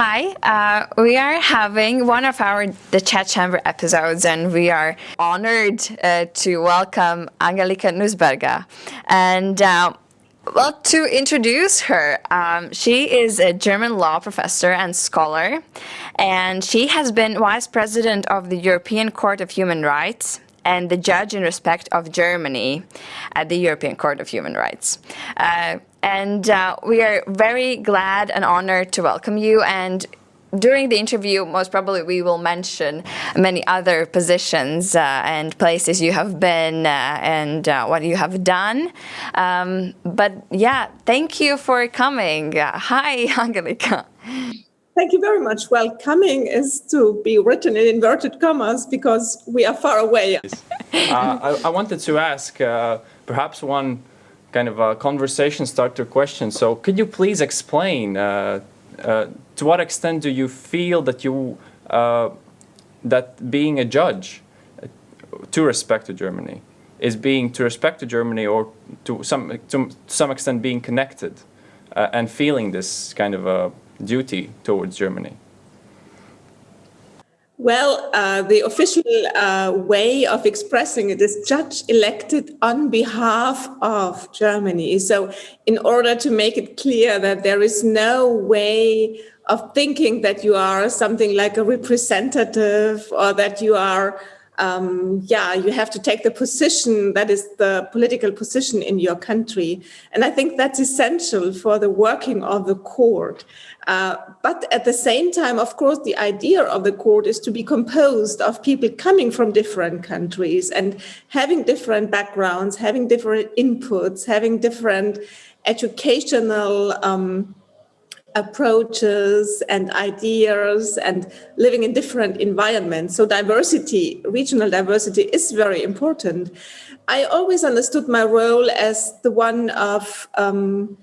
Hi, uh, we are having one of our the chat chamber episodes, and we are honored uh, to welcome Angelika Nussberger. And uh, well, to introduce her, um, she is a German law professor and scholar, and she has been vice president of the European Court of Human Rights and the judge in respect of Germany at the European Court of Human Rights. Uh, and uh, we are very glad and honored to welcome you. And during the interview, most probably we will mention many other positions uh, and places you have been uh, and uh, what you have done. Um, but yeah, thank you for coming. Uh, hi, Angelika. Thank you very much. Well, coming is to be written in inverted commas because we are far away. Uh, I, I, wanted to ask uh, perhaps one kind of a conversation starter question. So could you please explain uh, uh, to what extent do you feel that you uh, that being a judge to respect to Germany is being to respect to Germany or to some to some extent being connected uh, and feeling this kind of a duty towards Germany? Well, uh, the official uh, way of expressing it is judge elected on behalf of Germany. So in order to make it clear that there is no way of thinking that you are something like a representative or that you are um, yeah, you have to take the position that is the political position in your country. And I think that's essential for the working of the court. Uh, but at the same time, of course, the idea of the court is to be composed of people coming from different countries and having different backgrounds, having different inputs, having different educational um, approaches and ideas and living in different environments. So diversity, regional diversity is very important. I always understood my role as the one of um,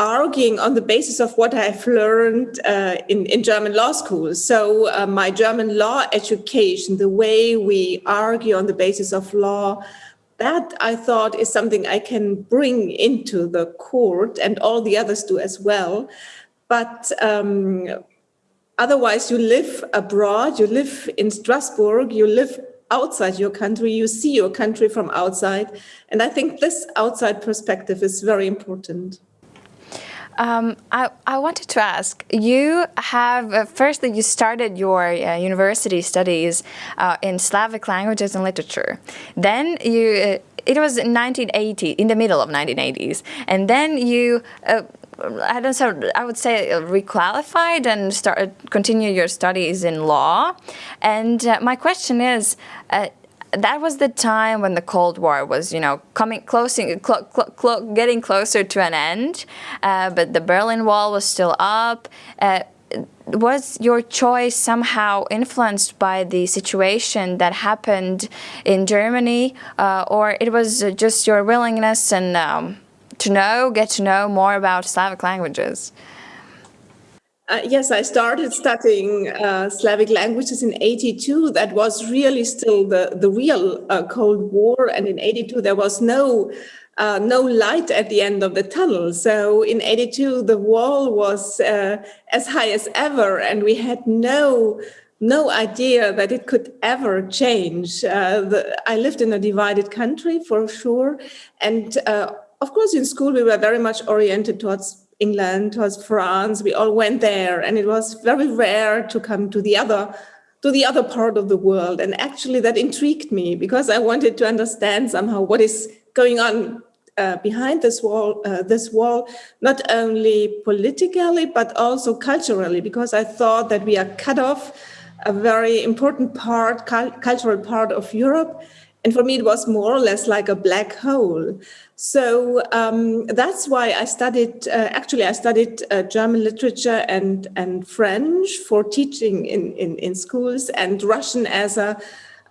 arguing on the basis of what I've learned uh, in, in German law school. So uh, my German law education, the way we argue on the basis of law, that I thought is something I can bring into the court and all the others do as well. But um, otherwise you live abroad, you live in Strasbourg, you live outside your country, you see your country from outside. And I think this outside perspective is very important. Um, I, I, wanted to ask, you have, uh, firstly, you started your uh, university studies uh, in Slavic languages and literature. Then you, uh, it was in 1980, in the middle of 1980s, and then you uh, I don't know, I would say requalified and start continue your studies in law. And uh, my question is, uh, that was the time when the Cold War was, you know, coming closing, cl cl getting closer to an end, uh, but the Berlin Wall was still up. Uh, was your choice somehow influenced by the situation that happened in Germany, uh, or it was just your willingness and um, to know, get to know more about Slavic languages? Uh, yes, I started studying uh, Slavic languages in 82. That was really still the, the real uh, Cold War. And in 82, there was no uh, no light at the end of the tunnel. So in 82, the wall was uh, as high as ever. And we had no no idea that it could ever change. Uh, the, I lived in a divided country for sure. And of course, in school, we were very much oriented towards England, towards France. We all went there, and it was very rare to come to the other to the other part of the world. And actually, that intrigued me because I wanted to understand somehow what is going on uh, behind this wall, uh, this wall, not only politically but also culturally, because I thought that we are cut off a very important part, cultural part of Europe, and for me, it was more or less like a black hole. So um, that's why I studied, uh, actually, I studied uh, German literature and, and French for teaching in, in, in schools and Russian as a,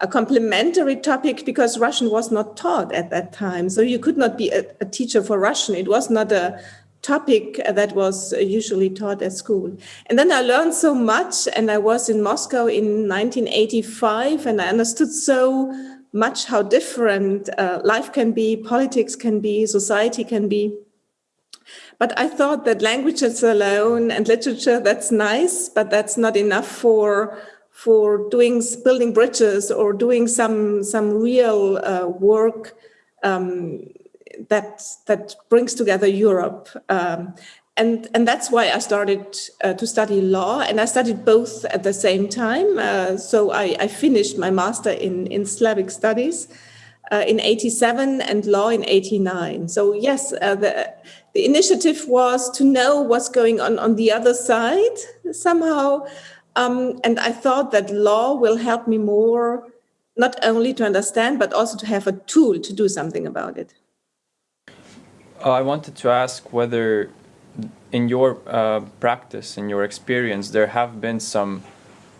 a complementary topic because Russian was not taught at that time. So you could not be a, a teacher for Russian. It was not a topic that was usually taught at school. And then I learned so much and I was in Moscow in 1985 and I understood so much how different uh, life can be, politics can be, society can be. But I thought that languages alone and literature, that's nice, but that's not enough for for doing building bridges or doing some some real uh, work um, that that brings together Europe. Um, and, and that's why I started uh, to study law, and I studied both at the same time. Uh, so I, I, finished my master in, in Slavic studies uh, in 87 and law in 89. So yes, uh, the, the initiative was to know what's going on on the other side somehow. Um, and I thought that law will help me more, not only to understand, but also to have a tool to do something about it. Uh, I wanted to ask whether in your uh, practice, in your experience, there have been some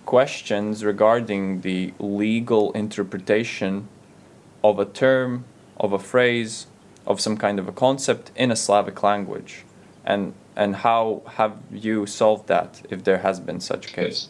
questions regarding the legal interpretation of a term, of a phrase, of some kind of a concept in a Slavic language? And, and how have you solved that, if there has been such a case?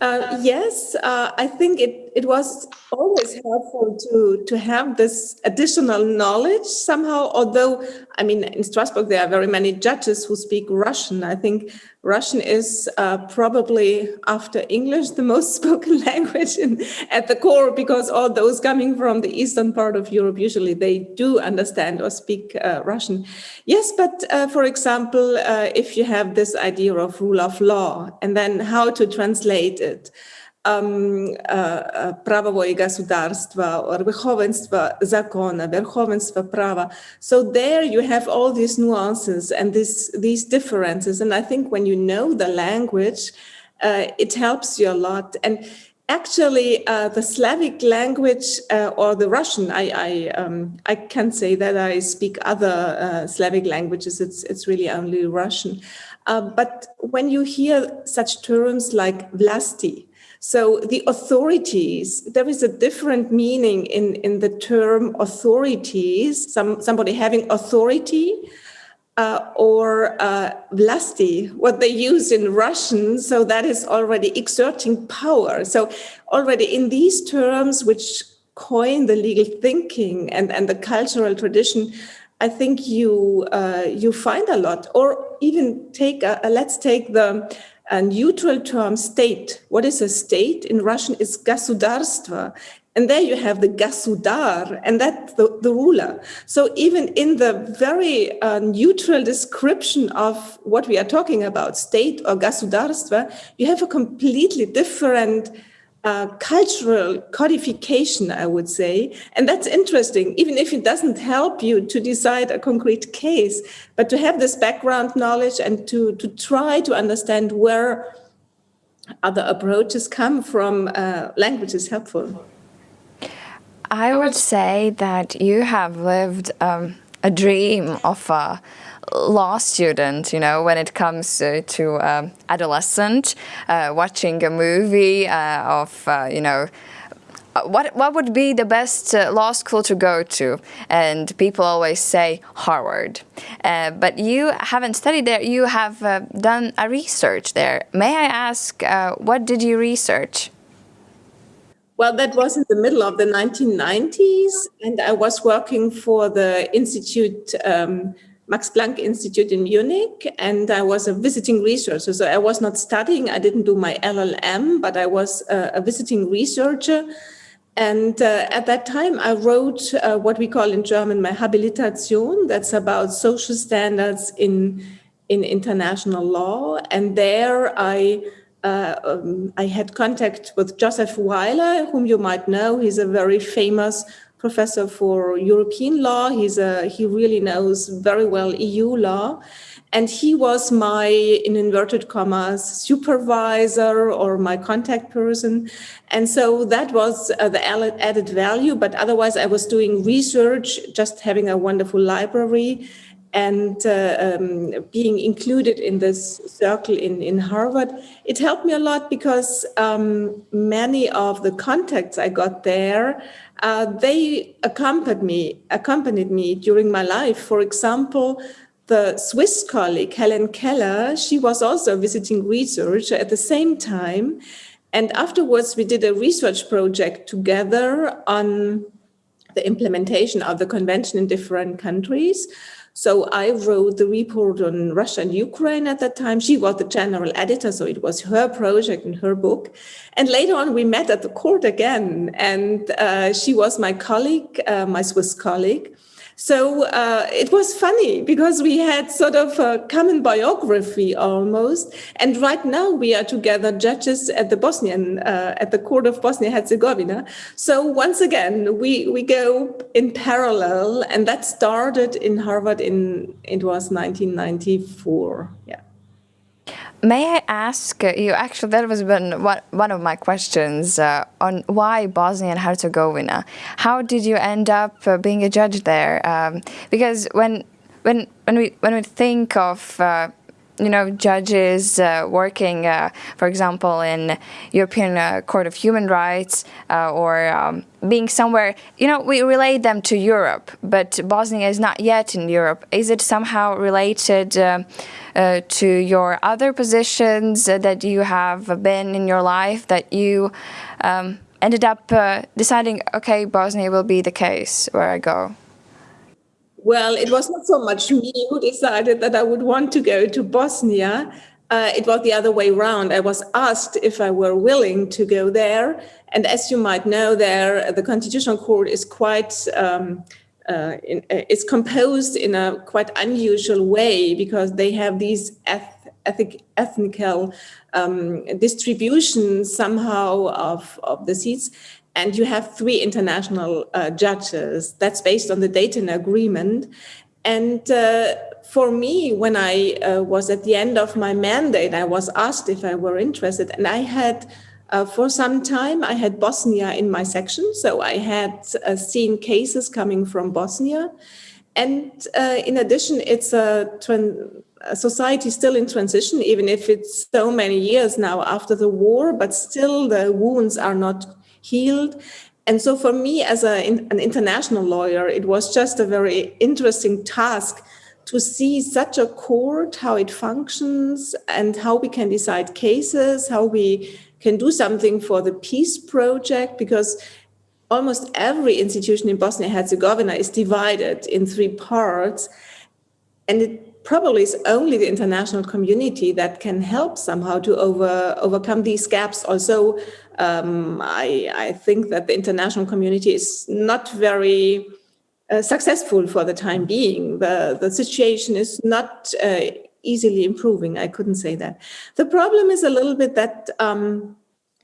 Uh, yes, uh, I think it, it was always helpful to, to have this additional knowledge somehow, although, I mean, in Strasbourg, there are very many judges who speak Russian. I think Russian is uh, probably after English the most spoken language in, at the core because all those coming from the eastern part of Europe usually they do understand or speak uh, Russian. Yes, but uh, for example, uh, if you have this idea of rule of law and then how to translate it, um, правовое государство or верховенство закона, верховенство права. So there you have all these nuances and this, these differences. And I think when you know the language, uh, it helps you a lot. And actually, uh, the Slavic language uh, or the Russian, I, I, um, I can't say that I speak other uh, Slavic languages. It's, it's really only Russian. Uh, but when you hear such terms like vlasti, so the authorities, there is a different meaning in, in the term authorities, some, somebody having authority uh, or uh, vlasti, what they use in Russian. So that is already exerting power. So already in these terms, which coin the legal thinking and, and the cultural tradition, I think you uh, you find a lot. Or even take a, a, let's take the a neutral term state. What is a state? In Russian is государство. And there you have the gasudar, and that's the, the ruler. So even in the very uh, neutral description of what we are talking about, state or gasudarstva, you have a completely different uh, cultural codification, I would say. And that's interesting, even if it doesn't help you to decide a concrete case, but to have this background knowledge and to, to try to understand where other approaches come from, uh, language is helpful. I would say that you have lived um, a dream of a law student, you know, when it comes uh, to um, adolescent, uh, watching a movie uh, of, uh, you know, uh, what what would be the best uh, law school to go to? And people always say Harvard, but you haven't studied there. You have done a research there. May I ask, what did you research? Well, that was in the middle of the 1990s, and I was working for the Institute um, Max Planck Institute in Munich, and I was a visiting researcher. So I was not studying, I didn't do my LLM, but I was a, a visiting researcher. And uh, at that time, I wrote uh, what we call in German my Habilitation. That's about social standards in, in international law. And there I uh, um, I had contact with Joseph Weiler, whom you might know. He's a very famous professor for European law. He's a, he really knows very well EU law. And he was my, in inverted commas, supervisor or my contact person. And so that was uh, the added value. But otherwise, I was doing research, just having a wonderful library and uh, um, being included in this circle in, in Harvard, it helped me a lot because um, many of the contacts I got there, uh, they accompanied me, accompanied me during my life. For example, the Swiss colleague, Helen Keller, she was also a visiting researcher at the same time. And afterwards, we did a research project together on the implementation of the convention in different countries. So I wrote the report on Russia and Ukraine at that time. She was the general editor, so it was her project and her book. And later on, we met at the court again, and uh, she was my colleague, uh, my Swiss colleague. So uh, it was funny because we had sort of a common biography almost. And right now we are together judges at the Bosnian, uh, at the court of Bosnia Herzegovina. So once again, we, we go in parallel and that started in Harvard in, it was 1994. Yeah. May I ask uh, you, actually, that was been one, one of my questions uh, on why Bosnia and Herzegovina. How did you end up uh, being a judge there? Um, because when, when, when, we, when we think of uh, you know, judges uh, working, uh, for example, in European uh, Court of Human Rights uh, or um, being somewhere, you know, we relate them to Europe, but Bosnia is not yet in Europe. Is it somehow related uh, to your other positions that you have been in your life that you um, ended up deciding, okay, Bosnia will be the case where I go? Well, it was not so much me who decided that I would want to go to Bosnia. Uh, it was the other way around. I was asked if I were willing to go there. And as you might know, there the Constitutional Court is quite um, uh, in, uh, it's composed in a quite unusual way because they have these eth ethic, ethnical um, distributions somehow of, of the seats and you have three international uh, judges. That's based on the Dayton Agreement. And uh, for me, when I uh, was at the end of my mandate, I was asked if I were interested, and I had. Uh, for some time, I had Bosnia in my section, so I had uh, seen cases coming from Bosnia. And uh, in addition, it's a, a society still in transition, even if it's so many years now after the war, but still the wounds are not healed. And so for me as a, an international lawyer, it was just a very interesting task to see such a court, how it functions and how we can decide cases, how we can do something for the peace project, because almost every institution in Bosnia-Herzegovina is divided in three parts. And it probably is only the international community that can help somehow to over, overcome these gaps. Also, um, I, I, think that the international community is not very uh, successful for the time being. The, the situation is not uh, easily improving. I couldn't say that. The problem is a little bit that um,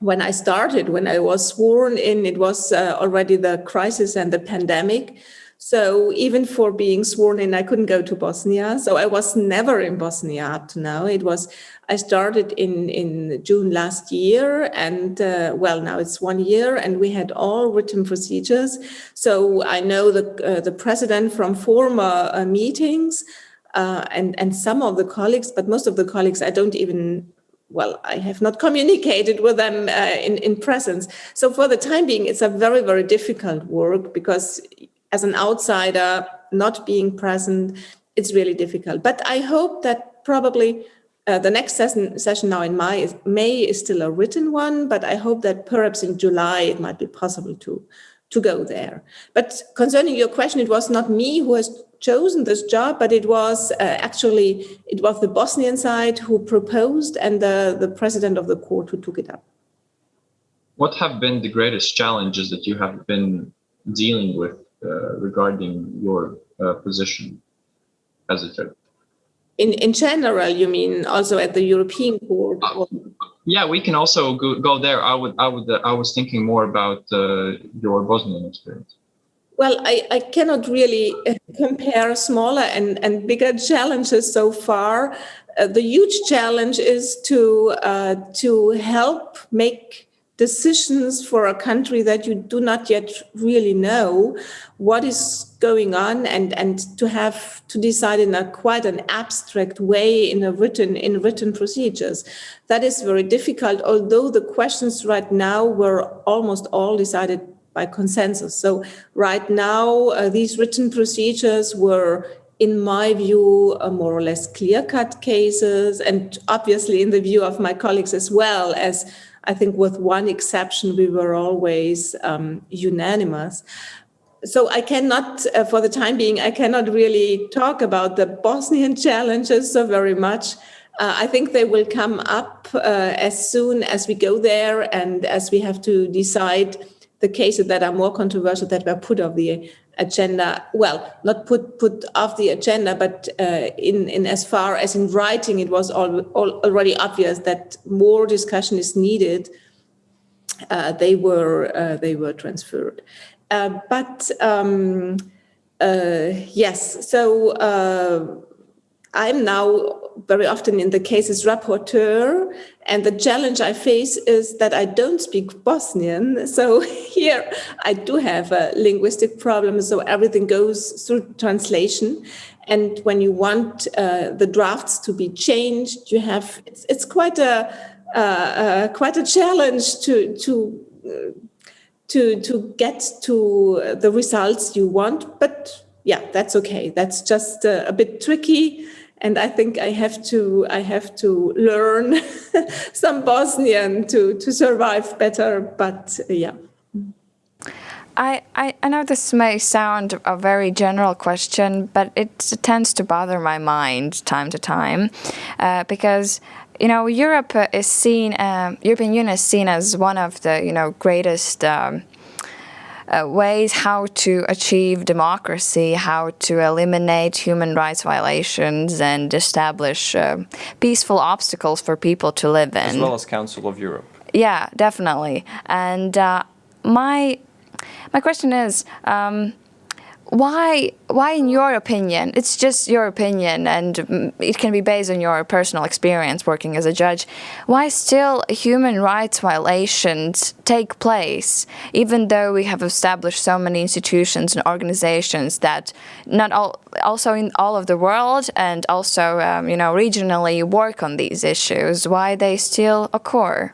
when I started, when I was sworn in, it was uh, already the crisis and the pandemic. So even for being sworn in, I couldn't go to Bosnia. So I was never in Bosnia up to now. It was, I started in, in June last year and uh, well, now it's one year and we had all written procedures. So I know the, uh, the president from former uh, meetings uh, and, and some of the colleagues, but most of the colleagues I don't even well, I have not communicated with them uh, in, in presence. So for the time being, it's a very, very difficult work because as an outsider, not being present, it's really difficult. But I hope that probably uh, the next session, session now in May is, May is still a written one, but I hope that perhaps in July it might be possible to, to go there. But concerning your question, it was not me who has chosen this job, but it was uh, actually, it was the Bosnian side who proposed and the, the president of the court who took it up. What have been the greatest challenges that you have been dealing with regarding your uh, position as a judge? In, in general, you mean also at the European Court? Uh, yeah, we can also go, go there. I would, I would, uh, I was thinking more about uh, your Bosnian experience. Well, I, I cannot really compare smaller and, and bigger challenges so far. Uh, the huge challenge is to to help make decisions for a country that you do not yet really know what is going on and and to have to decide in a quite an abstract way in a written in written procedures. That is very difficult although the questions right now were almost all decided by consensus. So right now uh, these written procedures were in my view, more or less clear-cut cases, and obviously in the view of my colleagues as well as I think with one exception, we were always um, unanimous. so I cannot, uh, for the time being, I cannot really talk about the Bosnian challenges so very much. Uh, I think they will come up uh, as soon as we go there and as we have to decide the cases that are more controversial that were put off the agenda. Well, not put put off the agenda, but uh, in in as far as in writing, it was all, all already obvious that more discussion is needed. Uh, they were uh, they were transferred, uh, but um, uh, yes. So I'm now very often in the cases as rapporteur. And the challenge I face is that I don't speak Bosnian. So here I do have a linguistic problem. So everything goes through translation. And when you want uh, the drafts to be changed, you have, it's, it's quite a, uh, uh, quite a challenge to, to, uh, to, to get to the results you want. But yeah, that's okay. That's just a bit tricky and I think I have to I have to learn some Bosnian to to survive better. But uh, yeah. I, I, I know this may sound a very general question, but it tends to bother my mind time to time uh, because you know Europe is seen uh, European Union is seen as one of the you know greatest um, uh, ways how to achieve democracy, how to eliminate human rights violations and establish uh, peaceful obstacles for people to live in. As well as Council of Europe. Yeah, definitely. And uh, my my question is, um, why why in your opinion it's just your opinion and it can be based on your personal experience working as a judge why still human rights violations take place even though we have established so many institutions and organizations that not all also in all of the world and also um, you know regionally work on these issues why they still occur?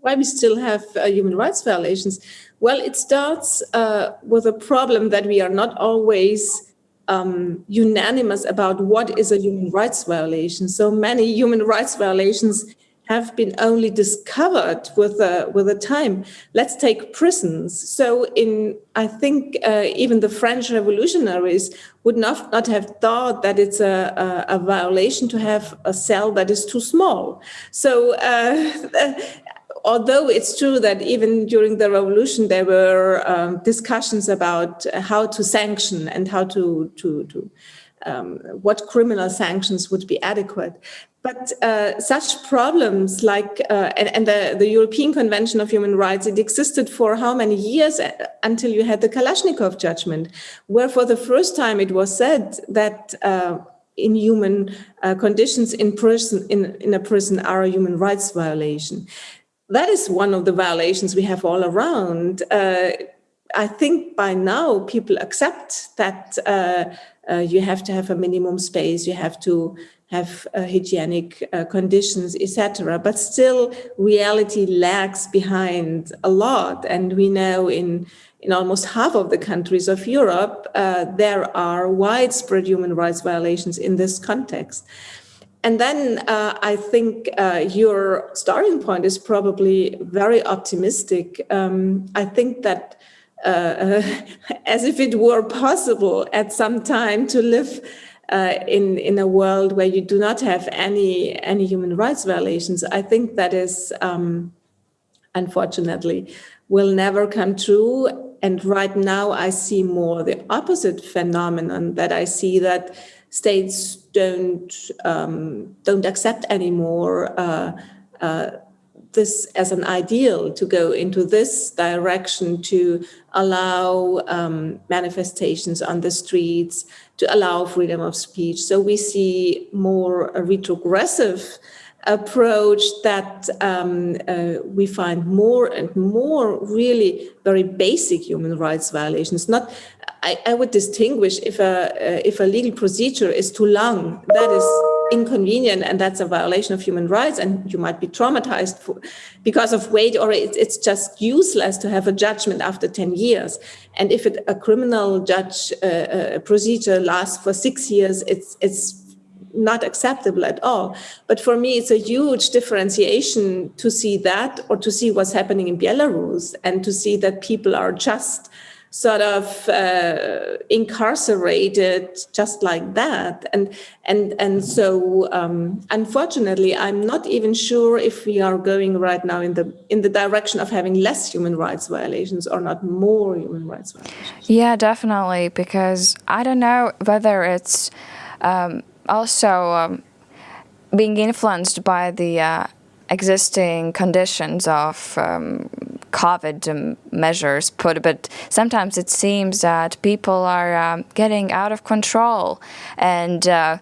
Why we still have uh, human rights violations well, it starts uh, with a problem that we are not always um, unanimous about what is a human rights violation. So many human rights violations have been only discovered with a, with a time. Let's take prisons. So in, I think uh, even the French revolutionaries would not, not have thought that it's a, a, a violation to have a cell that is too small. So uh, although it's true that even during the revolution there were um, discussions about how to sanction and how to to, to um, what criminal sanctions would be adequate. But uh, such problems like, uh, and, and the, the, European Convention of Human Rights, it existed for how many years uh, until you had the Kalashnikov judgment, where for the first time it was said that uh, inhuman uh, conditions in prison, in, in a prison are a human rights violation that is one of the violations we have all around. Uh, I think by now people accept that uh, uh, you have to have a minimum space, you have to have uh, hygienic uh, conditions, etc. But still, reality lags behind a lot, and we know in in almost half of the countries of Europe uh, there are widespread human rights violations in this context. And then uh, I think uh, your starting point is probably very optimistic. Um, I think that uh, as if it were possible at some time to live uh, in in a world where you do not have any any human rights violations, I think that is um, unfortunately will never come true. And right now, I see more the opposite phenomenon that I see that states don't um, don't accept anymore uh, uh, this as an ideal to go into this direction to allow um, manifestations on the streets, to allow freedom of speech. So we see more a retrogressive approach that um, uh, we find more and more really very basic human rights violations. Not, I, I would distinguish if a uh, if a legal procedure is too long, that is inconvenient and that's a violation of human rights and you might be traumatized for, because of wait or it, it's just useless to have a judgment after 10 years and if it, a criminal judge uh, uh, procedure lasts for six years it's it's not acceptable at all. But for me, it's a huge differentiation to see that or to see what's happening in Belarus and to see that people are just sort of uh, incarcerated just like that. And and and so um, unfortunately, I'm not even sure if we are going right now in the in the direction of having less human rights violations or not more human rights violations. Yeah, definitely. Because I don't know whether it's um, also um, being influenced by the uh, existing conditions of um, COVID measures put, but sometimes it seems that people are um, getting out of control. And uh,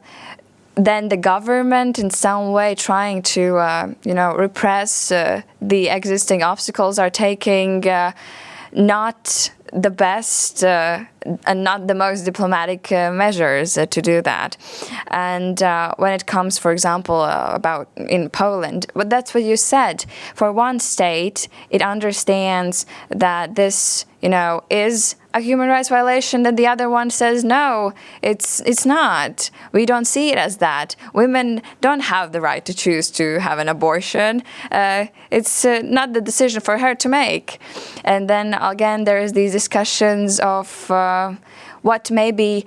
then the government in some way trying to, uh, you know, repress uh, the existing obstacles are taking uh, not the best uh, and not the most diplomatic uh, measures uh, to do that. And uh, when it comes, for example, uh, about in Poland, but that's what you said. For one state, it understands that this, you know, is a human rights violation then the other one says no it's it's not we don't see it as that women don't have the right to choose to have an abortion uh, it's uh, not the decision for her to make and then again there is these discussions of uh, what maybe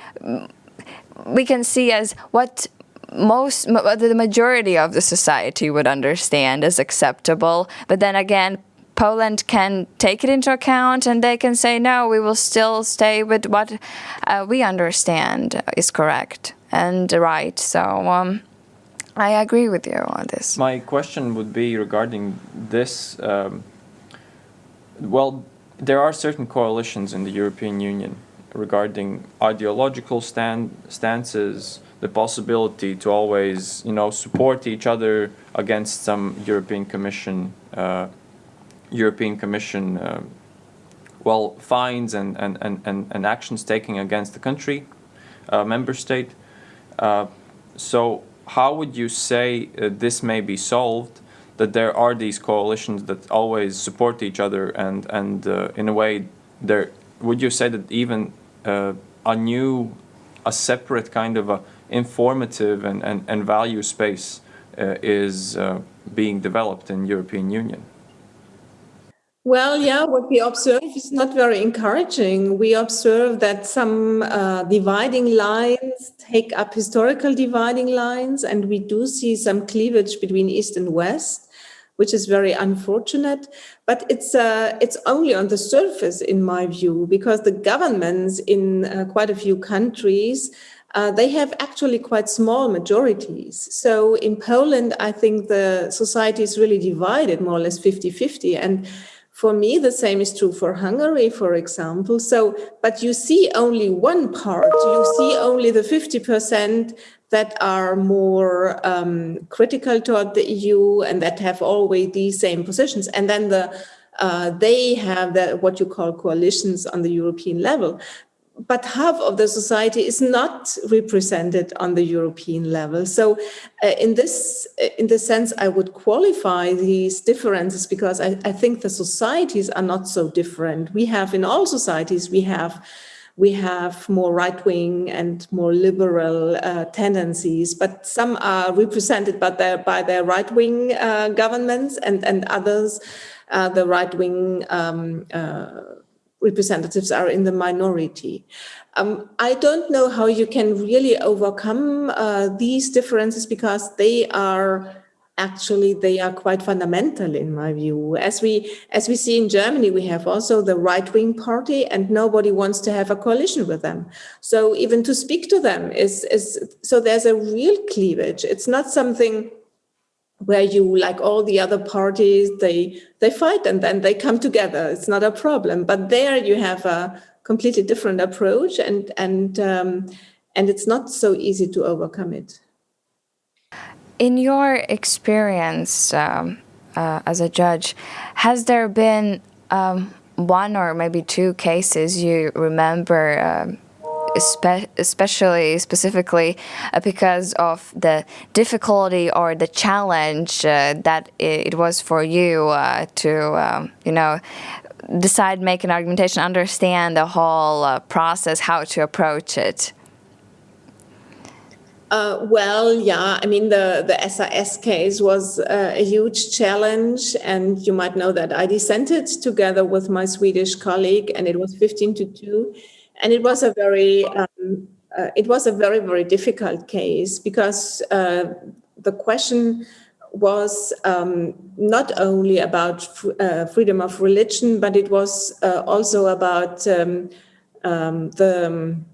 we can see as what most the majority of the society would understand as acceptable but then again Poland can take it into account and they can say, no, we will still stay with what uh, we understand is correct and right. So um, I agree with you on this. My question would be regarding this. Um, well, there are certain coalitions in the European Union regarding ideological stand, stances, the possibility to always, you know, support each other against some European Commission uh, European Commission uh, well fines and, and, and, and, and actions taken against the country, uh, member state. Uh, so how would you say uh, this may be solved? That there are these coalitions that always support each other and and uh, in a way there would you say that even uh, a new a separate kind of a informative and, and, and value space is being developed in European Union? Well, yeah, what we observe is not very encouraging. We observe that some uh, dividing lines take up historical dividing lines, and we do see some cleavage between East and West, which is very unfortunate. But it's uh, it's only on the surface, in my view, because the governments in uh, quite a few countries uh, they have actually quite small majorities. So in Poland, I think the society is really divided more or less 50 50. And for me, the same is true for Hungary, for example. So, but you see only one part. You see only the 50% that are more um, critical toward the EU and that have always these same positions. And then the uh, they have the, what you call coalitions on the European level but half of the society is not represented on the European level. So uh, in this uh, in this sense, I would qualify these differences because I, I think the societies are not so different. We have in all societies, we have we have more right-wing and more liberal uh, tendencies, but some are represented by their, by their right-wing uh, governments and, and others, uh, the right-wing um, uh, representatives are in the minority. Um, I don't know how you can really overcome uh, these differences because they are actually they are quite fundamental in my view. As we as we see in germany we have also the right wing party and nobody wants to have a coalition with them. So even to speak to them is is so there's a real cleavage. It's not something where you like all the other parties they they fight and then they come together. It's not a problem. But there you have a completely different approach and and um, and it's not so easy to overcome it in your experience um, uh, as a judge has there been um, one or maybe two cases you remember um, especially specifically uh, because of the difficulty or the challenge uh, that it was for you uh, to, um, you know, decide, make an argumentation, understand the whole uh, process, how to approach it? Uh, well, yeah, I mean, the, the SAS case was uh, a huge challenge. And you might know that I dissented together with my Swedish colleague, and it was 15 to 2. And it was a very, um, uh, it was a very, very difficult case because uh, the question was um, not only about uh, freedom of religion, but it was uh, also about um, um, the, um,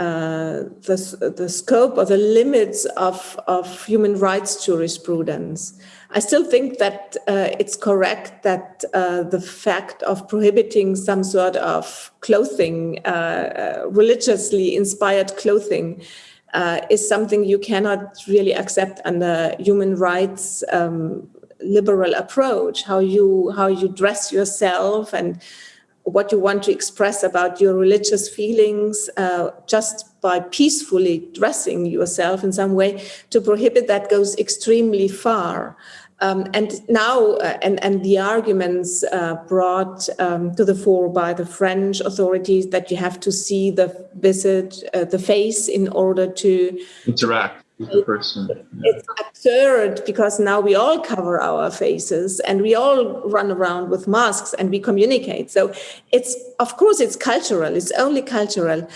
uh, the, the scope or the limits of, of human rights jurisprudence. I still think that uh, it's correct that uh, the fact of prohibiting some sort of clothing, uh, religiously inspired clothing, uh, is something you cannot really accept under human rights um, liberal approach. How you how you dress yourself and what you want to express about your religious feelings uh, just by peacefully dressing yourself in some way to prohibit that goes extremely far. Um, and now, uh, and, and the arguments uh, brought um, to the fore by the French authorities that you have to see the visit, uh, the face in order to interact person. It's absurd because now we all cover our faces and we all run around with masks and we communicate. So it's, of course, it's cultural, it's only cultural.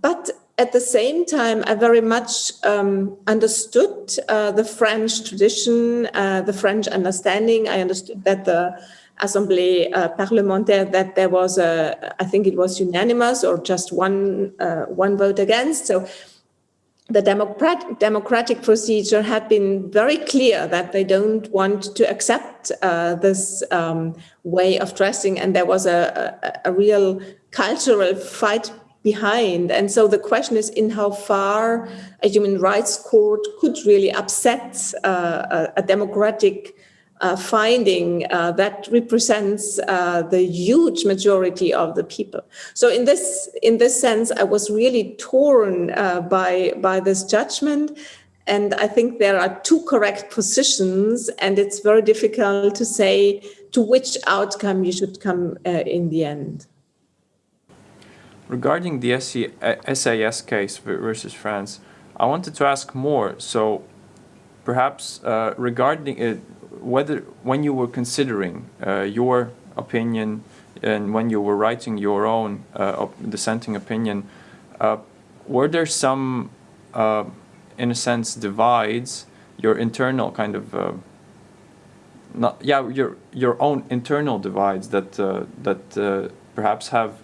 But at the same time, I very much um, understood uh, the French tradition, uh, the French understanding. I understood that the Assemblée uh, parlementaire, that there was a, I think it was unanimous or just one uh, one vote against. So the democratic democratic procedure had been very clear that they don't want to accept uh, this um, way of dressing, and there was a, a, a real cultural fight behind. And so the question is in how far a human rights court could really upset uh, a, a, democratic uh, finding uh, that represents uh, the huge majority of the people. So in this in this sense, I was really torn uh, by by this judgment. And I think there are two correct positions, and it's very difficult to say to which outcome you should come uh, in the end. Regarding the SAS case versus France, I wanted to ask more. So perhaps uh, regarding it, whether when you were considering uh, your opinion and when you were writing your own uh, dissenting opinion, uh, were there some, uh, in a sense, divides, your internal kind of, uh, not, yeah, your, your own internal divides that, that perhaps have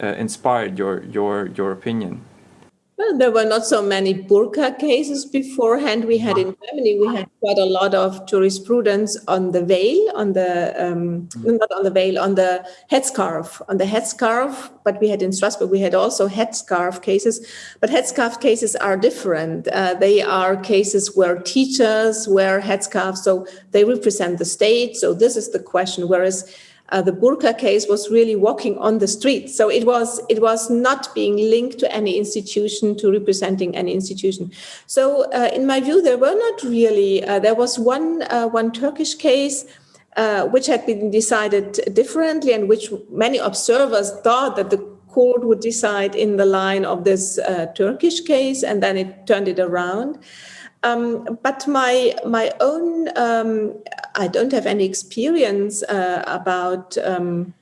uh, inspired your your your opinion? Well, there were not so many burqa cases beforehand. We had in Germany, we had quite a lot of jurisprudence on the veil, on the um, not on the veil, on the headscarf, on the headscarf. But we had in Strasbourg, we had also headscarf cases. But headscarf cases are different. Uh, they are cases where teachers wear headscarves, so they represent the state. So this is the question. Whereas uh, the burqa case was really walking on the street. So it was it was not being linked to any institution, to representing any institution. So uh, in my view, there were not really. Uh, there was one uh, one Turkish case. Uh, which had been decided differently and which many observers thought that the court would decide in the line of this Turkish case, and then it turned it around. Um, but my my own um, I don't have any experience uh, about um,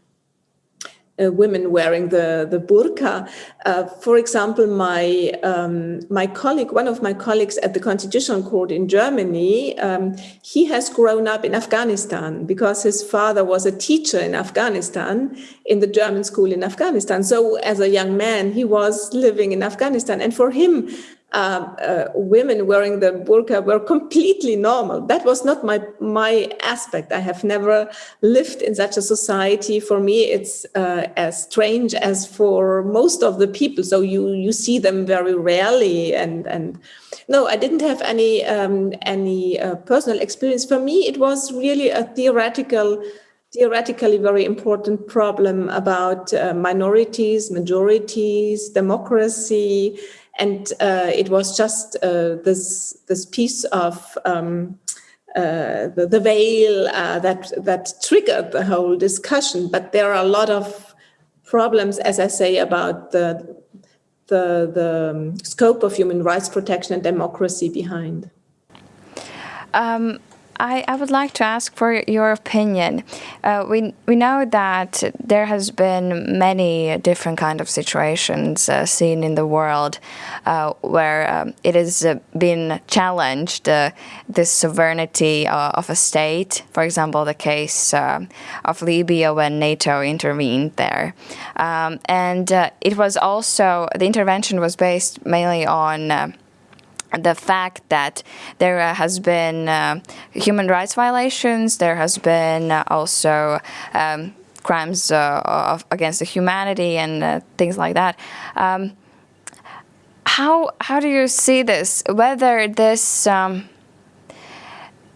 uh, women wearing the the burqa. Uh, for example, my um, my colleague, one of my colleagues at the Constitutional Court in Germany, um, he has grown up in Afghanistan because his father was a teacher in Afghanistan in the German school in Afghanistan. So as a young man, he was living in Afghanistan, and for him, um, uh, women wearing the burqa were completely normal. That was not my my aspect. I have never lived in such a society. For me, it's uh, as strange as for most of the people. So you you see them very rarely, and and no, I didn't have any um, any uh, personal experience. For me, it was really a theoretical theoretically very important problem about uh, minorities, majorities, democracy, and uh, it was just uh, this this piece of um, uh, the, the, veil uh, that that triggered the whole discussion. But there are a lot of problems, as I say, about the the, the um, scope of human rights protection and democracy behind. Um, I, I would like to ask for your opinion. Uh, we we know that there has been many different kind of situations uh, seen in the world uh, where um, it has uh, been challenged uh, the sovereignty uh, of a state. For example, the case of Libya when NATO intervened there, um, and it was also the intervention was based mainly on the fact that there has been uh, human rights violations, there has been also um, crimes uh, of, against the humanity and uh, things like that. Um, how how do you see this? Whether this um,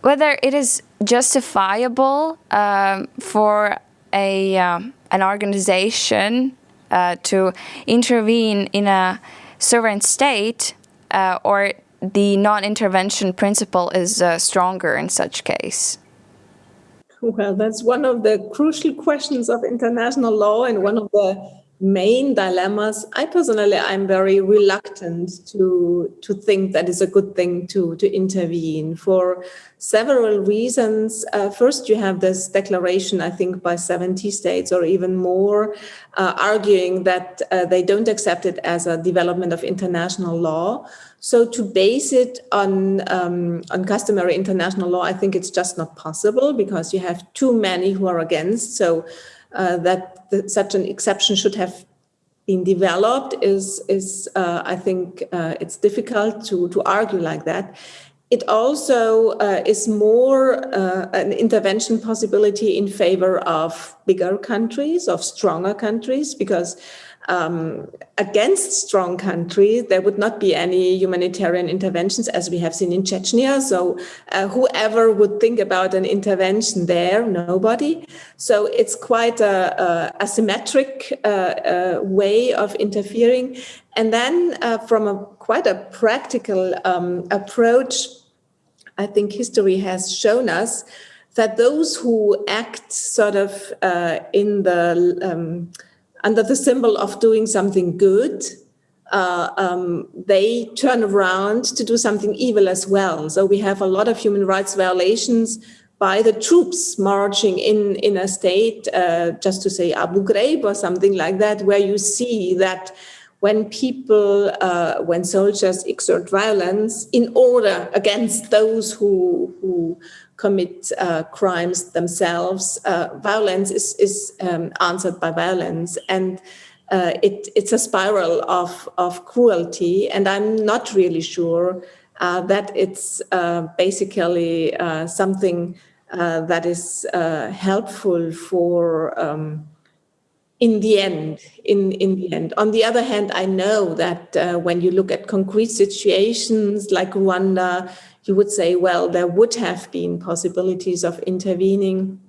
whether it is justifiable um, for a um, an organization uh, to intervene in a sovereign state uh, or the non-intervention principle is uh, stronger in such case? Well, that's one of the crucial questions of international law and one of the main dilemmas. I personally, I'm very reluctant to to think that is a good thing to to intervene for several reasons. Uh, first, you have this declaration, I think, by 70 states or even more, uh, arguing that uh, they don't accept it as a development of international law. So to base it on um, on customary international law, I think it's just not possible because you have too many who are against. So uh, that the, such an exception should have been developed is, is uh, I think uh, it's difficult to, to argue like that. It also uh, is more uh, an intervention possibility in favor of bigger countries, of stronger countries, because um, against strong countries, there would not be any humanitarian interventions as we have seen in Chechnya. So uh, whoever would think about an intervention there, nobody. So it's quite a, a asymmetric uh, uh, way of interfering. And then uh, from a quite a practical um, approach, I think history has shown us that those who act sort of uh, in the um, under the symbol of doing something good, uh, um, they turn around to do something evil as well. So we have a lot of human rights violations by the troops marching in, in a state, uh, just to say Abu Ghraib or something like that, where you see that when people, uh, when soldiers exert violence in order against those who, who commit uh, crimes themselves. Uh, violence is, is um, answered by violence. And uh, it, it's a spiral of, of cruelty. And I'm not really sure uh, that it's uh, basically uh, something that is helpful for um, in the end, in, in the end. On the other hand, I know that when you look at concrete situations like Rwanda, you would say, well, there would have been possibilities of intervening.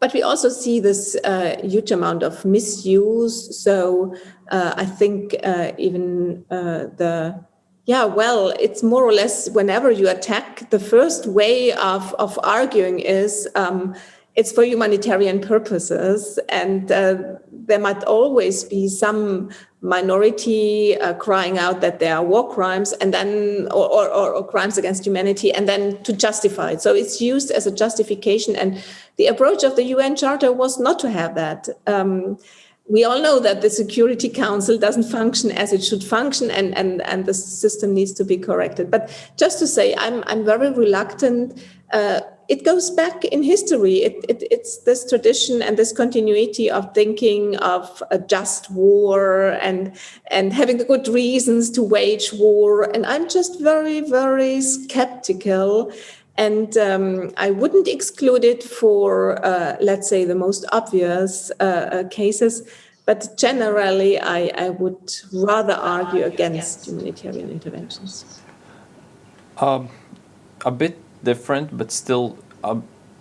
But we also see this uh, huge amount of misuse. So uh, I think uh, even uh, the, yeah, well, it's more or less whenever you attack, the first way of, of arguing is um, it's for humanitarian purposes and uh, there might always be some minority uh, crying out that there are war crimes and then or, or, or, crimes against humanity and then to justify it. So it's used as a justification and the approach of the un charter was not to have that. Um, we all know that the security council doesn't function as it should function and and and the system needs to be corrected. But just to say i'm i'm very reluctant uh, it goes back in history. It, it, it's this tradition and this continuity of thinking of a just war and, and having the good reasons to wage war. And I'm just very, very skeptical. And um, I wouldn't exclude it for, uh, let's say, the most obvious uh, uh cases. But generally, I, I would rather argue against humanitarian interventions. Um, a bit different, but still, uh,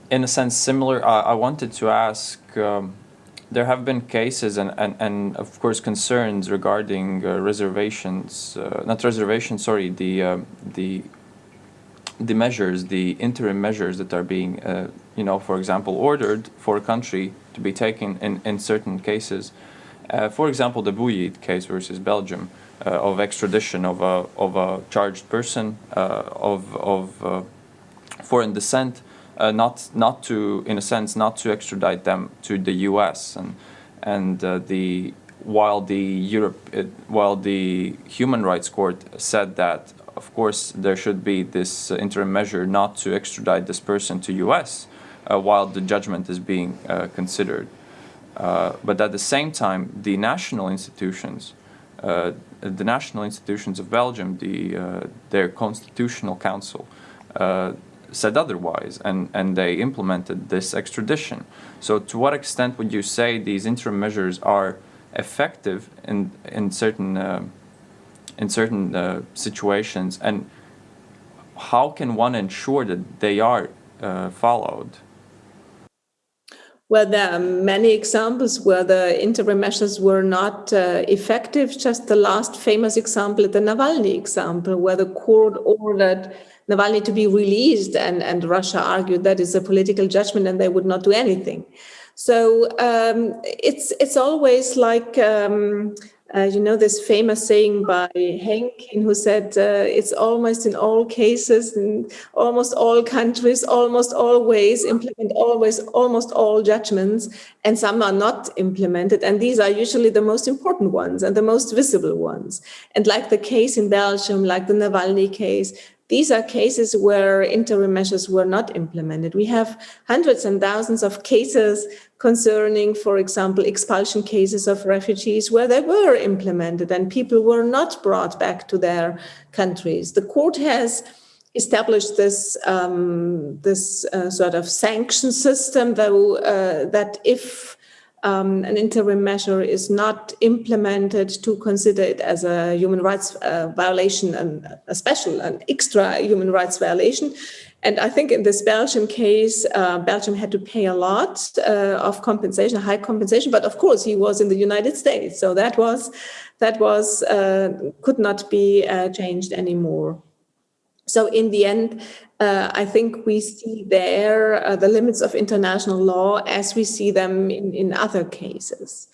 in a sense, similar. I, I wanted to ask. Um, there have been cases and, and, and of course concerns regarding uh, reservations, uh, not reservations, sorry, the, uh, the, the measures, the interim measures that are being, uh, you know, for example, ordered for a country to be taken in, in certain cases. Uh, for example, the Bouygues case versus Belgium, of extradition of a of a charged person of of foreign descent, not not to in a sense not to extradite them to the U.S. and and the while the Europe, it, while the Human Rights Court said that, of course, there should be this uh, interim measure not to extradite this person to U.S. Uh, while the judgment is being uh, considered. Uh, but at the same time, the national institutions, uh, the national institutions of Belgium, the, uh, their constitutional council, said otherwise, and, and they implemented this extradition. So, to what extent would you say these interim measures are effective in in certain uh, in certain uh, situations, and how can one ensure that they are uh, followed? Well, there are many examples where the interim measures were not uh, effective. Just the last famous example, the Navalny example, where the court ordered Navalny to be released, and, and Russia argued that is a political judgment and they would not do anything. So um, it's it's always like um, uh, you know this famous saying by Henk, who said uh, it's almost in all cases, in almost all countries, almost always implement always almost all judgments, and some are not implemented, and these are usually the most important ones and the most visible ones. And like the case in Belgium, like the Navalny case, these are cases where interim measures were not implemented. We have hundreds and thousands of cases concerning, for example, expulsion cases of refugees where they were implemented and people were not brought back to their countries. The court has established this um, this uh, sort of sanction system, though, uh, that if um, an interim measure is not implemented to consider it as a human rights uh, violation and a special and extra human rights violation. And I think in this Belgium case, uh, Belgium had to pay a lot uh, of compensation, high compensation. But of course, he was in the United States, so that was that was uh, could not be uh, changed anymore. So in the end, uh, I think we see there uh, the limits of international law as we see them in, in other cases.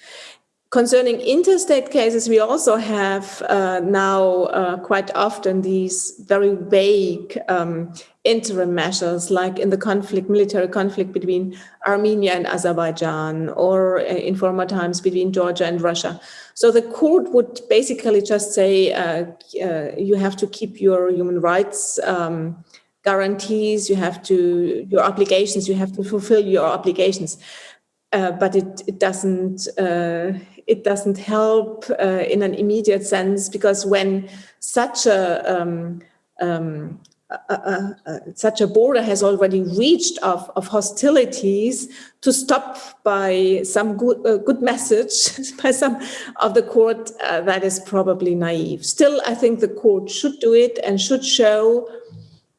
Concerning interstate cases, we also have uh, now uh, quite often these very vague um, interim measures, like in the conflict, military conflict between Armenia and Azerbaijan, or uh, in former times between Georgia and Russia. So the court would basically just say uh, you have to keep your human rights um, guarantees, you have to, your obligations, you have to fulfill your obligations. Uh, but it, it doesn't uh, it doesn't help uh, in an immediate sense because when such a, um, um, such a border has already reached of, of hostilities to stop by some good uh, good message by some of the court uh, that is probably naive. Still, I think the court should do it and should show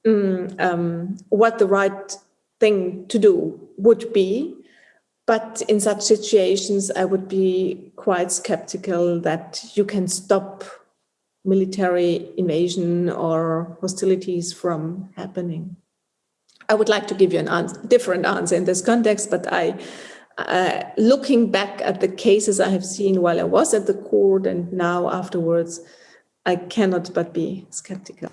mm, um, what the right thing to do would be. But in such situations, I would be quite skeptical that you can stop military invasion or hostilities from happening. I would like to give you an answer, different answer in this context, but I, uh, looking back at the cases I have seen while I was at the court and now afterwards, I cannot but be skeptical.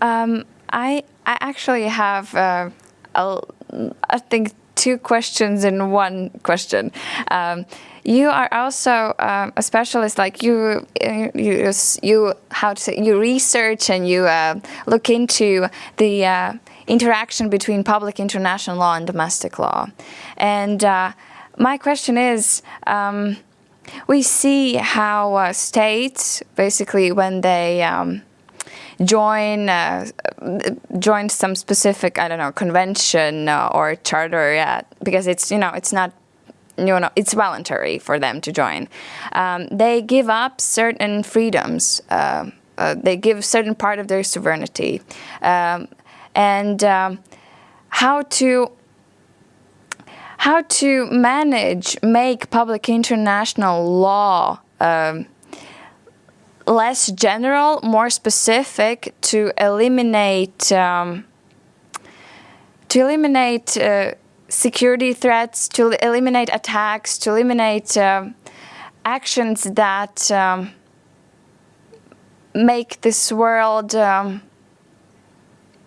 Um, I I actually have uh, a, I think two questions in one question. Um, you are also uh, a specialist, like you, you, you how to say, you research and you uh, look into the uh, interaction between public international law and domestic law. And uh, my question is, um, we see how uh, states, basically, when they um, join uh, join some specific I don't know convention uh, or charter yet because it's you know it's not you know it's voluntary for them to join. Um, they give up certain freedoms. Uh, uh they give certain part of their sovereignty, um, and um, how to how to manage make public international law um, less general, more specific to eliminate um, to eliminate uh, security threats, to eliminate attacks, to eliminate uh, actions that um, make this world um,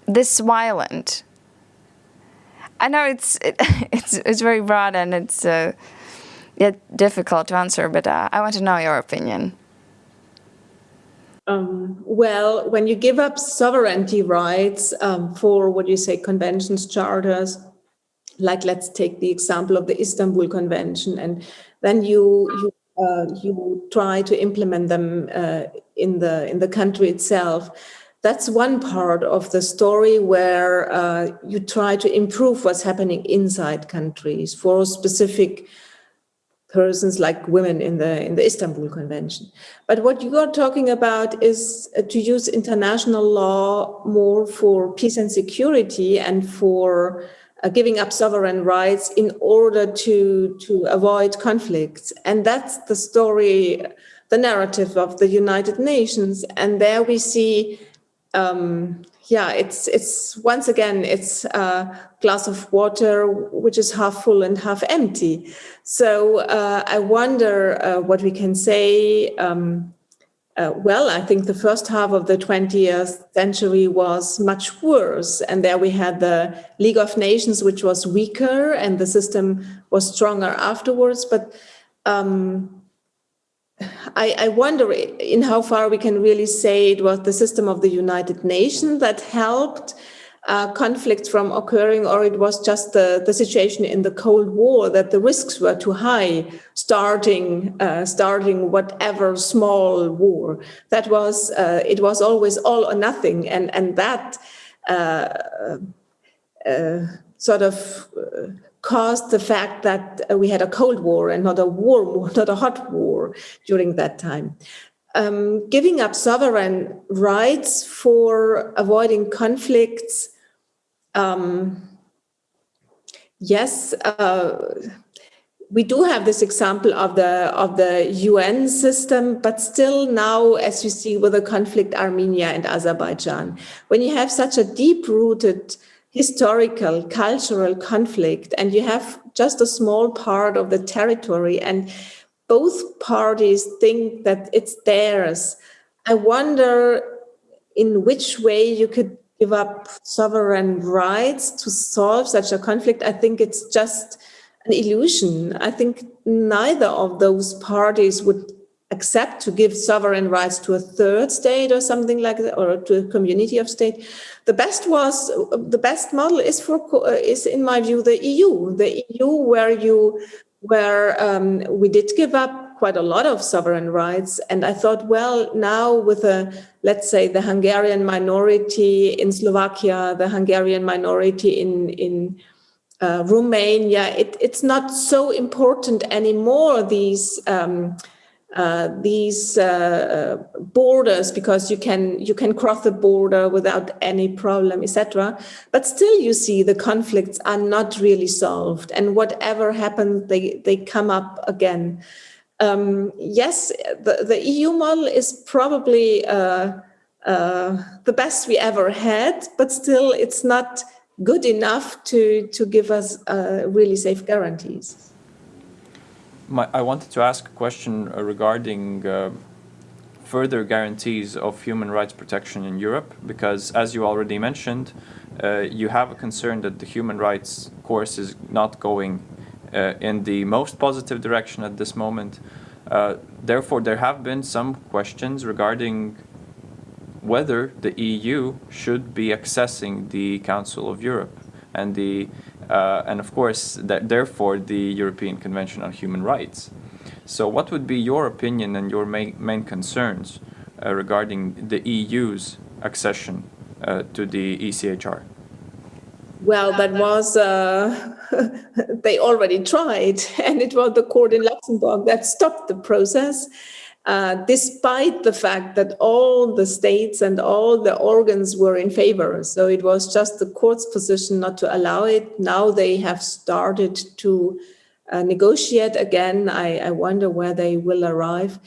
this violent? I know it's it, it's it's very broad and it's uh, yet difficult to answer, but uh, I want to know your opinion. Um, well, when you give up sovereignty rights um, for what you say conventions, charters, like let's take the example of the Istanbul Convention, and then you you uh, you try to implement them uh, in the in the country itself. That's one part of the story where uh, you try to improve what's happening inside countries for specific persons like women in the in the Istanbul Convention. But what you are talking about is uh, to use international law more for peace and security and for uh, giving up sovereign rights in order to to avoid conflicts. And that's the story, the narrative of the United Nations. And there we see um, yeah, it's it's once again it's a glass of water which is half full and half empty. So uh, I wonder uh, what we can say. Um, uh, well, I think the first half of the 20th century was much worse, and there we had the League of Nations, which was weaker, and the system was stronger afterwards. But um, I, I, wonder in how far we can really say it was the system of the United Nations that helped uh, conflicts from occurring, or it was just the, the situation in the Cold War that the risks were too high, starting uh, starting whatever small war. That was uh, it was always all or nothing, and and that uh, uh, sort of uh, caused the fact that uh, we had a Cold War and not a warm war, not a hot war during that time. Um, giving up sovereign rights for avoiding conflicts. Um, yes, uh, we do have this example of the of the UN system, but still now, as you see with the conflict Armenia and Azerbaijan, when you have such a deep-rooted historical, cultural conflict, and you have just a small part of the territory, and both parties think that it's theirs. I wonder in which way you could give up sovereign rights to solve such a conflict. I think it's just an illusion. I think neither of those parties would accept to give sovereign rights to a third state or something like that, or to a community of state. The best was the best model is for is in my view the EU, the EU where you where um, we did give up quite a lot of sovereign rights, and I thought, well, now with a let's say the Hungarian minority in Slovakia, the Hungarian minority in in uh, Romania, it, it's not so important anymore. These um, uh, these uh, borders because you can you can cross the border without any problem etc but still you see the conflicts are not really solved and whatever happens they they come up again. Um, yes the, the eu model is probably uh, uh the best we ever had but still it's not good enough to to give us uh, really safe guarantees my, I wanted to ask a question uh, regarding uh, further guarantees of human rights protection in Europe, because as you already mentioned, uh, you have a concern that the human rights course is not going uh, in the most positive direction at this moment. Uh, therefore, there have been some questions regarding whether the EU should be accessing the Council of Europe and the uh, and of course, that, therefore, the European Convention on Human Rights. So what would be your opinion and your main, main concerns uh, regarding the EU's accession uh, to the ECHR? Well, that was, uh, they already tried, and it was the court in Luxembourg that stopped the process uh, despite the fact that all the states and all the organs were in favor. So it was just the court's position not to allow it. Now they have started to uh, negotiate again. I, I, wonder where they will arrive.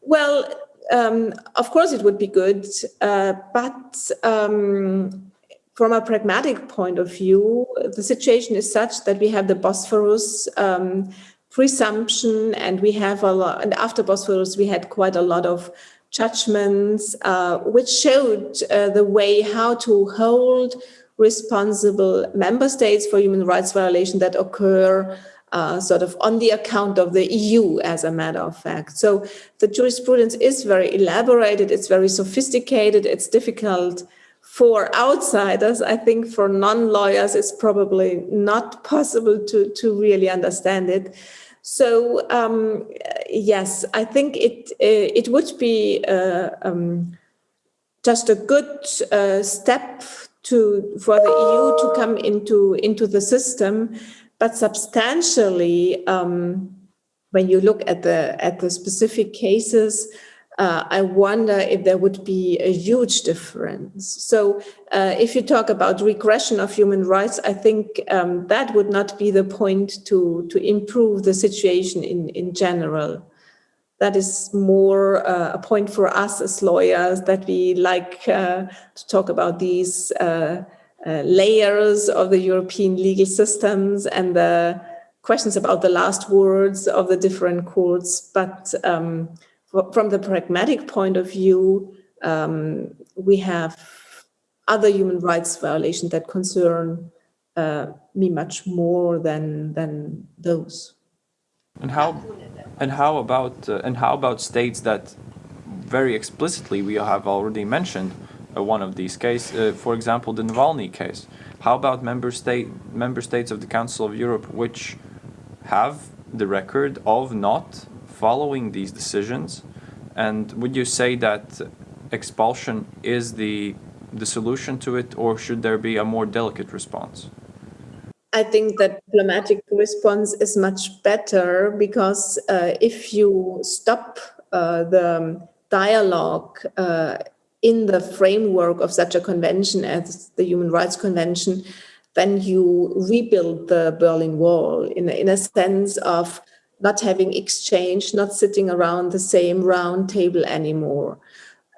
Well, um, of course it would be good, uh, but um, from a pragmatic point of view, the situation is such that we have the Bosphorus um, presumption and we have a lot and after Bosphorus we had quite a lot of judgments, uh, which showed uh, the way how to hold responsible member states for human rights violations that occur uh, sort of on the account of the EU, as a matter of fact. So the jurisprudence is very elaborated, it's very sophisticated, it's difficult for outsiders. I think for non-lawyers, it's probably not possible to, to really understand it. So um, yes, I think it uh, it would be uh, um, just a good uh, step to for the EU to come into into the system, but substantially, um, when you look at the at the specific cases, uh, I wonder if there would be a huge difference. So uh, if you talk about regression of human rights, I think um, that would not be the point to, to improve the situation in, in general. That is more uh, a point for us as lawyers that we like uh, to talk about these uh, uh, layers of the European legal systems and the questions about the last words of the different courts. But um, from the pragmatic point of view, um, we have other human rights violations that concern uh, me much more than than those. And how and how about uh, and how about states that very explicitly we have already mentioned uh, one of these cases, uh, for example, the Navalny case. How about member state member states of the Council of Europe which have the record of not following these decisions? And would you say that expulsion is the the solution to it, or should there be a more delicate response? I think that diplomatic response is much better because uh, if you stop uh, the dialogue uh, in the framework of such a convention as the Human Rights Convention, then you rebuild the Berlin Wall in, in a sense of not having exchange, not sitting around the same round table anymore.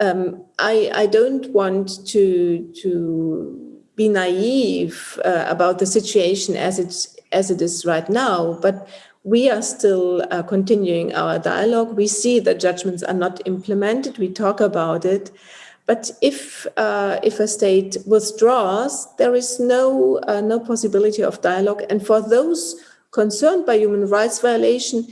Um, I, I, don't want to, to be naive uh, about the situation as, it's, as it is right now, but we are still uh, continuing our dialogue. We see that judgments are not implemented. We talk about it. But if uh, if a state withdraws, there is no uh, no possibility of dialogue. And for those concerned by human rights violation,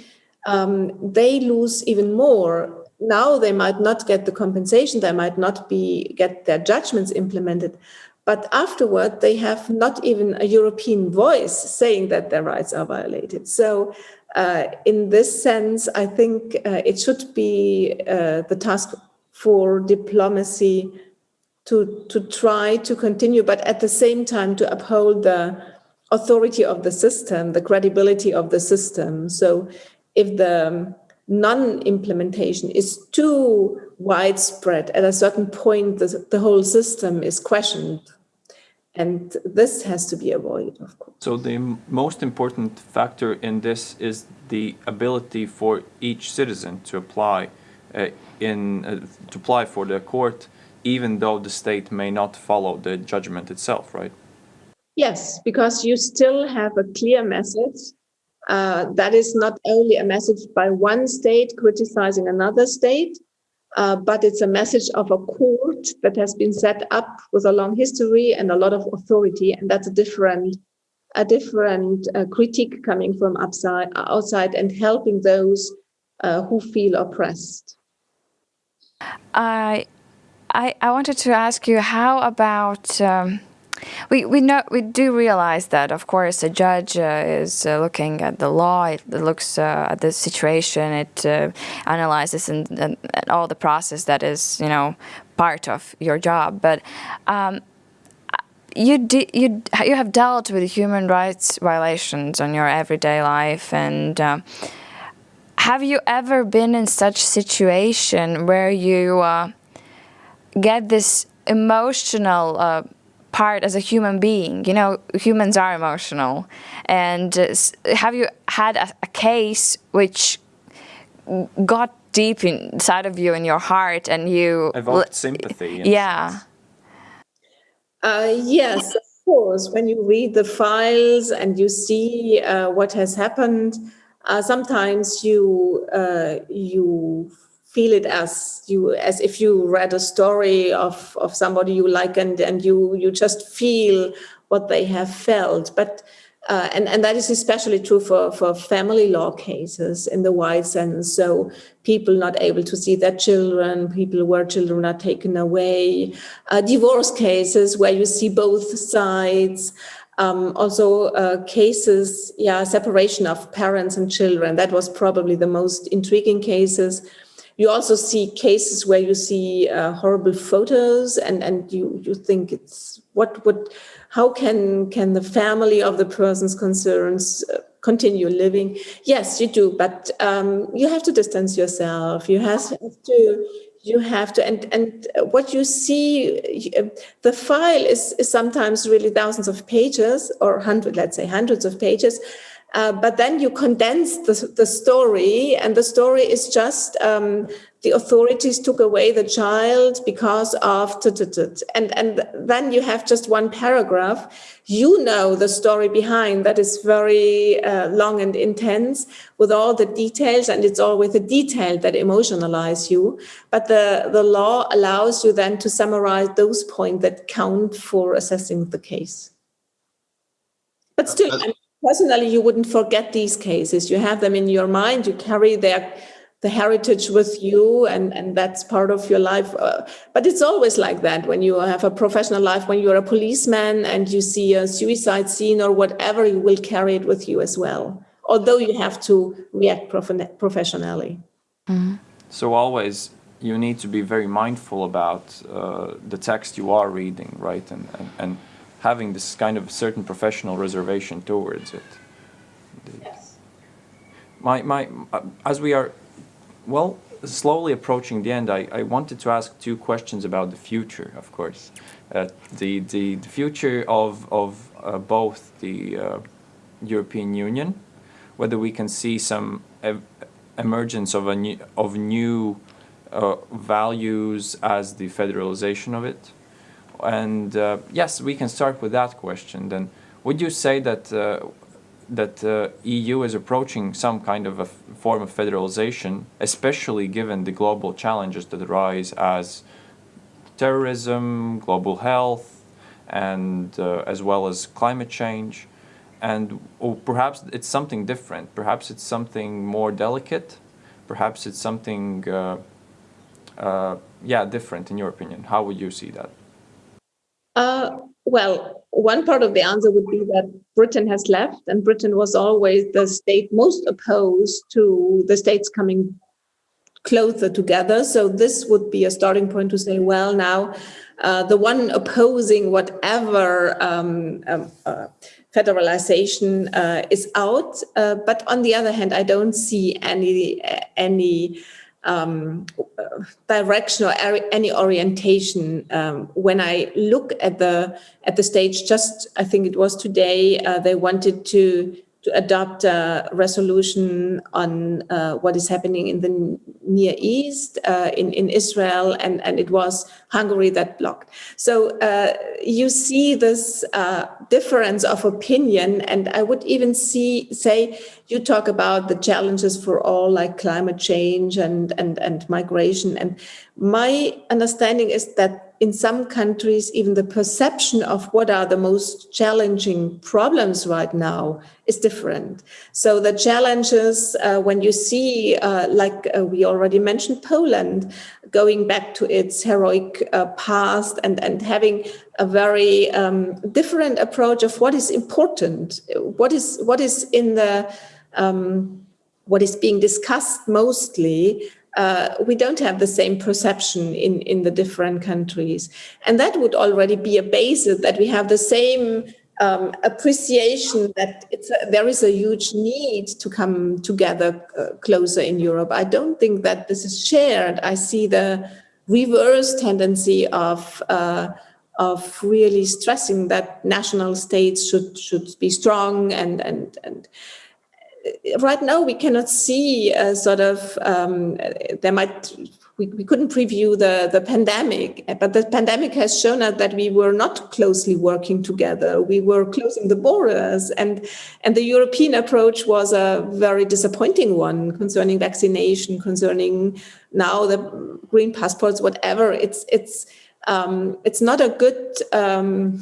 um, they lose even more. Now they might not get the compensation, they might not be get their judgments implemented, but afterward they have not even a European voice saying that their rights are violated. So uh, in this sense, I think uh, it should be uh, the task for diplomacy to, to try to continue, but at the same time to uphold the authority of the system, the credibility of the system. So if the non-implementation is too widespread, at a certain point, the, the whole system is questioned. And this has to be avoided, of course. So the most important factor in this is the ability for each citizen to apply uh, in uh, to apply for the court, even though the state may not follow the judgment itself, right? Yes, because you still have a clear message. Uh, that is not only a message by one state criticizing another state, uh, but it's a message of a court that has been set up with a long history and a lot of authority, and that's a different, a different uh, critique coming from upside, outside and helping those uh, who feel oppressed. I, I, I wanted to ask you, how about? Um we we know we do realize that, of course, a judge uh, is uh, looking at the law. It looks uh, at the situation. It uh, analyzes and, and, all the process that is, you know, part of your job. But um, you you you have dealt with human rights violations on your everyday life, and uh, have you ever been in such situation where you uh, get this emotional part as a human being. You know, humans are emotional. And uh, have you had a, a, case which got deep inside of you in your heart and you... Evoked sympathy. Yeah. Uh, yes, of course. When you read the files and you see uh, what has happened, uh, sometimes you uh, you feel it as you as if you read a story of of somebody you like and and you you just feel what they have felt but uh, and, and that is especially true for, for family law cases in the wide sense. So people not able to see their children, people where children are taken away, uh, divorce cases where you see both sides, um, also uh, cases, yeah, separation of parents and children. That was probably the most intriguing cases. You also see cases where you see uh, horrible photos and, and you, you think it's what would how can can the family of the persons concerns uh, continue living? Yes you do but um, you have to distance yourself. You have to you have to and and what you see uh, the file is, is sometimes really thousands of pages or hundred let's say hundreds of pages uh, but then you condense the, the story and the story is just um, the authorities took away the child because of and and then you have just one paragraph. You know the story behind that is very uh, long and intense with all the details and it's always the detail that emotionalize you. But the the law allows you then to summarize those points that count for assessing the case. But still personally you wouldn't forget these cases you have them in your mind you carry their the heritage with you and, and that's part of your life. Uh, but it's always like that when you have a professional life, when you're a policeman and you see a suicide scene or whatever, you will carry it with you as well, although you have to react prof professionally. Mm -hmm. So always you need to be very mindful about uh, the text you are reading, right? And, and, and having this kind of certain professional reservation towards it. Yes. My, my, as we are well, slowly approaching the end, I, I wanted to ask two questions about the future, of course. Uh, the, the, the, future of, of uh, both the uh, European Union, whether we can see some ev emergence of, a new, of new uh, values as the federalization of it. And uh, yes, we can start with that question. Then, would you say that uh, that uh, EU is approaching some kind of a form of federalization, especially given the global challenges that arise as terrorism, global health, and uh, as well as climate change. And or perhaps it's something different. Perhaps it's something more delicate. Perhaps it's something, uh, uh yeah, different in your opinion. How would you see that? Uh, well, one part of the answer would be that Britain has left, and Britain was always the state most opposed to the states coming closer together. So this would be a starting point to say, well, now uh, the one opposing whatever um, um, uh, federalization uh, is out. Uh, but on the other hand, I don't see any any um, direction or any orientation. Um, when I look at the at the stage, just I think it was today, uh, they wanted to to adopt a resolution on uh, what is happening in the Near East, uh, in, in Israel, and, and it was Hungary that blocked. So uh, you see this uh, difference of opinion, and I would even see say you talk about the challenges for all like climate change and, and, and migration. And my understanding is that in some countries, even the perception of what are the most challenging problems right now is different. So the challenges, uh, when you see, uh, like uh, we already mentioned, Poland, going back to its heroic uh, past and, and having a very um, different approach of what is important, what is, what is in the, um, what is being discussed mostly uh, we don't have the same perception in, in the different countries. And that would already be a basis that we have the same um, appreciation that a, there is a huge need to come together uh, closer in Europe. I don't think that this is shared. I see the reverse tendency of uh, of really stressing that national states should should be strong and and and right now we cannot see a sort of um, there might we, we couldn't preview the, the pandemic, but the pandemic has shown us that we were not closely working together. We were closing the borders, and and the European approach was a very disappointing one concerning vaccination, concerning now the green passports, whatever. It's it's um, it's not a good, um,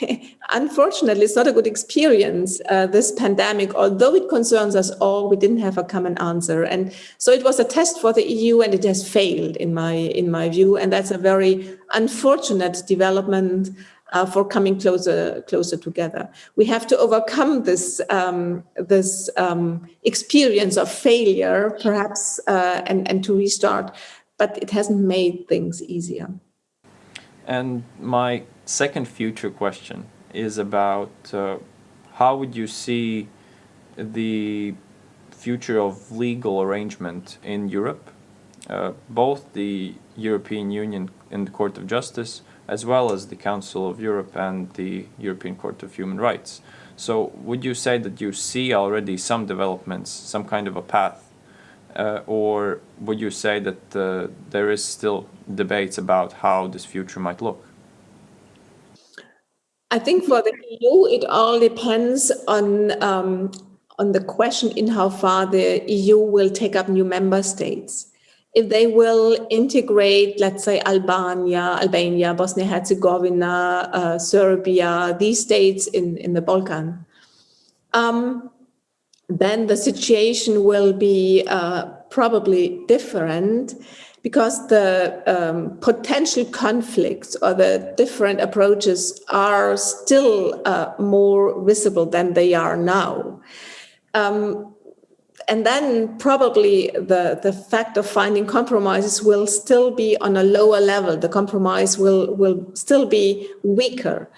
unfortunately, it's not a good experience, uh, this pandemic, although it concerns us all, we didn't have a common answer. And so it was a test for the EU and it has failed in my, in my view. And that's a very unfortunate development uh, for coming closer, closer together. We have to overcome this, um, this um, experience of failure, perhaps, uh, and, and to restart, but it hasn't made things easier. And my second future question is about uh, how would you see the future of legal arrangement in Europe, uh, both the European Union and the Court of Justice, as well as the Council of Europe and the European Court of Human Rights. So would you say that you see already some developments, some kind of a path uh, or would you say that uh, there is still debates about how this future might look? I think for the EU, it all depends on um, on the question in how far the EU will take up new member states. If they will integrate, let's say, Albania, Albania, Bosnia-Herzegovina, uh, Serbia, these states in, in the Balkan, um, then the situation will be uh, probably different because the um, potential conflicts or the different approaches are still uh, more visible than they are now. Um, and then probably the, the fact of finding compromises will still be on a lower level. The compromise will, will still be weaker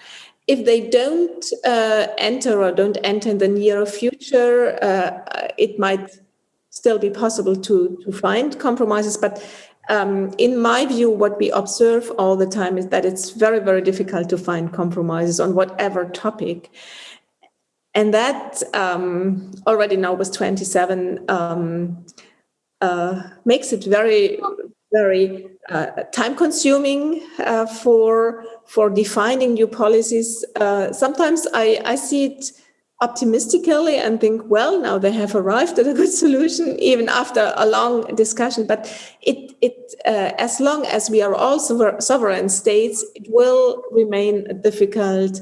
if they don't uh, enter or don't enter in the near future, uh, it might still be possible to, to find compromises. But um, in my view, what we observe all the time is that it's very, very difficult to find compromises on whatever topic. And that um, already now with 27 um, uh, makes it very, very uh, time consuming uh, for for defining new policies. Uh, sometimes I, I see it optimistically and think, well, now they have arrived at a good solution, even after a long discussion. But it, it uh, as long as we are all sovereign states, it will remain a difficult,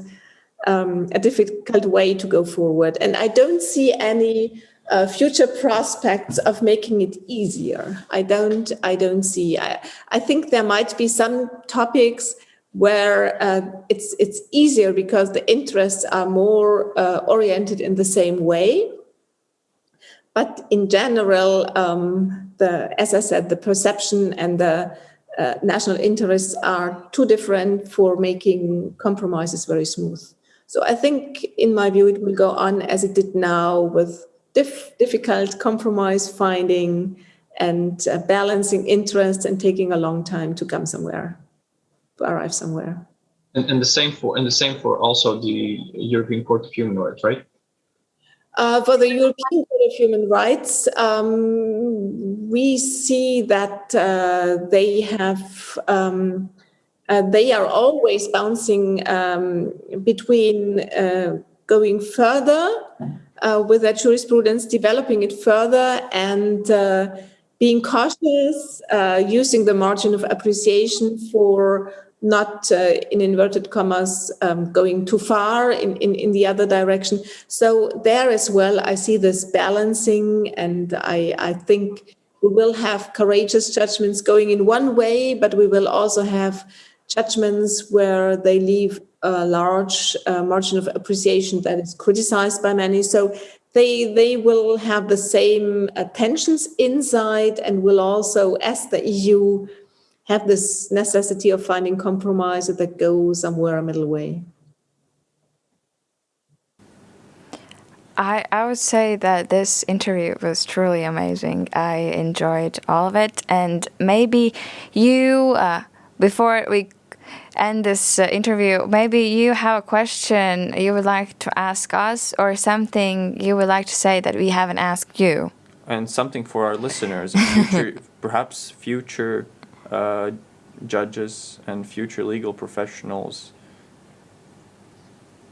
um, a difficult way to go forward. And I don't see any uh, future prospects of making it easier. I don't, I don't see. I, I think there might be some topics where uh, it's it's easier because the interests are more uh, oriented in the same way. But in general, um, the as I said, the perception and the uh, national interests are too different for making compromises very smooth. So I think, in my view, it will go on as it did now with dif difficult compromise finding and uh, balancing interests and taking a long time to come somewhere to arrive somewhere. And, and the same for and the same for also the European Court of Human Rights, right? Uh, for the European Court of Human Rights, um, we see that uh, they have um, uh, they are always bouncing um, between uh, going further uh, with their jurisprudence, developing it further, and uh, being cautious, using the margin of appreciation for not uh, in inverted commas um, going too far in, in, in the other direction. So there as well, I see this balancing and I, I think we will have courageous judgments going in one way, but we will also have judgments where they leave a large uh, margin of appreciation that is criticized by many. So they, they will have the same uh, tensions inside and will also, as the EU, have this necessity of finding compromise that go somewhere a middle way? I, I would say that this interview was truly amazing. I enjoyed all of it. And maybe you, uh, before we end this uh, interview, maybe you have a question you would like to ask us or something you would like to say that we haven't asked you. And something for our listeners, future, perhaps future uh, judges and future legal professionals.